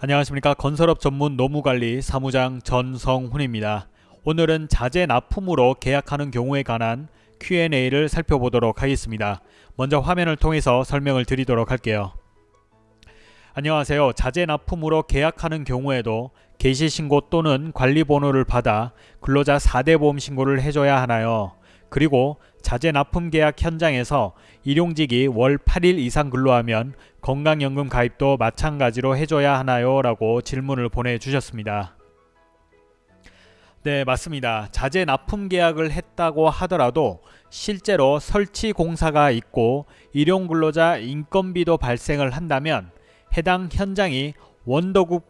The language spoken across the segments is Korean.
안녕하십니까 건설업 전문 노무관리 사무장 전성훈입니다. 오늘은 자재 납품으로 계약하는 경우에 관한 Q&A를 살펴보도록 하겠습니다. 먼저 화면을 통해서 설명을 드리도록 할게요. 안녕하세요. 자재 납품으로 계약하는 경우에도 개시신고 또는 관리번호를 받아 근로자 4대 보험 신고를 해줘야 하나요? 그리고 자재 납품 계약 현장에서 일용직이 월 8일 이상 근로하면 건강연금 가입도 마찬가지로 해줘야 하나요? 라고 질문을 보내주셨습니다. 네 맞습니다. 자재 납품 계약을 했다고 하더라도 실제로 설치 공사가 있고 일용근로자 인건비도 발생을 한다면 해당 현장이 원도급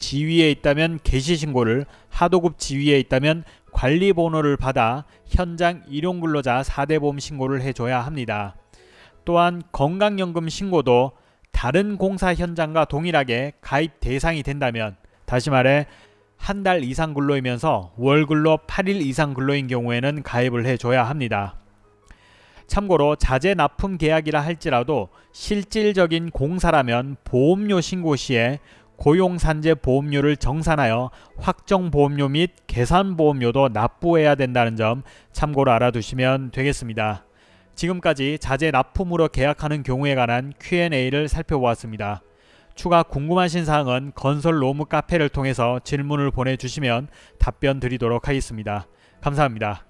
지위에 있다면 개시 신고를 하도급 지위에 있다면 관리 번호를 받아 현장 일용 근로자 4대 보험 신고를 해줘야 합니다. 또한 건강연금 신고도 다른 공사 현장과 동일하게 가입 대상이 된다면 다시 말해 한 달 이상 근로이면서 월 근로 8일 이상 근로인 경우에는 가입을 해줘야 합니다. 참고로 자재 납품 계약이라 할지라도 실질적인 공사라면 보험료 신고 시에 고용산재 보험료를 정산하여 확정보험료 및 계산보험료도 납부해야 된다는 점 참고로 알아두시면 되겠습니다. 지금까지 자재 납품으로 계약하는 경우에 관한 Q&A를 살펴보았습니다. 추가 궁금하신 사항은 건설 로무 카페를 통해서 질문을 보내주시면 답변 드리도록 하겠습니다. 감사합니다.